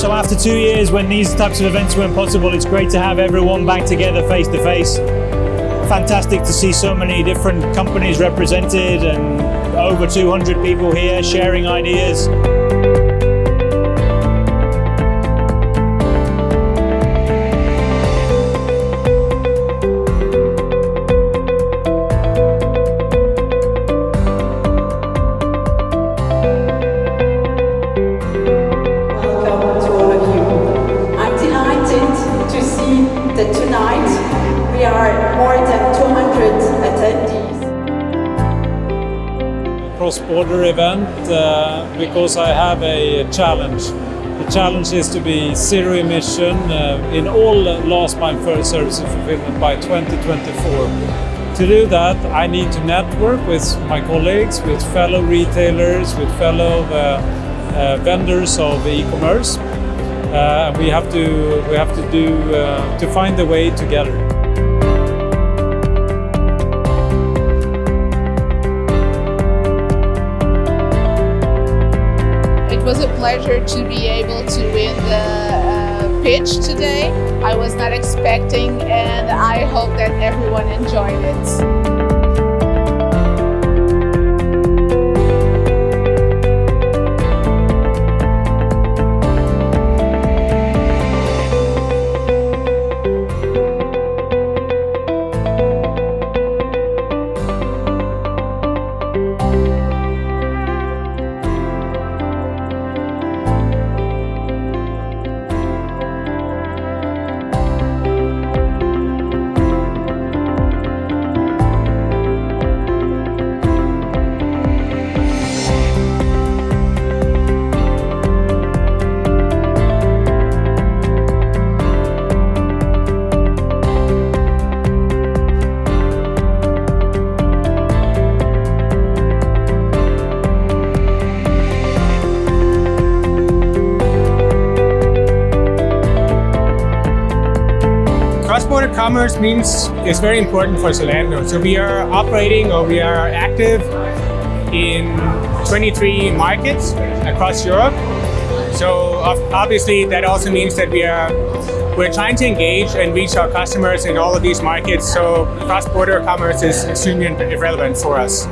So after two years, when these types of events weren't possible, it's great to have everyone back together face to face. Fantastic to see so many different companies represented and over 200 people here sharing ideas. That tonight we are more than 200 attendees. cross-border event uh, because I have a challenge. The challenge is to be zero emission uh, in all last mile first services fulfillment by 2024. To do that, I need to network with my colleagues, with fellow retailers, with fellow uh, uh, vendors of e-commerce. Uh, we have to we have to do uh, to find the way together. It was a pleasure to be able to win the uh, pitch today. I was not expecting and I hope that everyone enjoyed it. Cross-border commerce means it's very important for Zalando. So we are operating or we are active in 23 markets across Europe. So obviously that also means that we are we're trying to engage and reach our customers in all of these markets. So cross-border commerce is extremely relevant for us.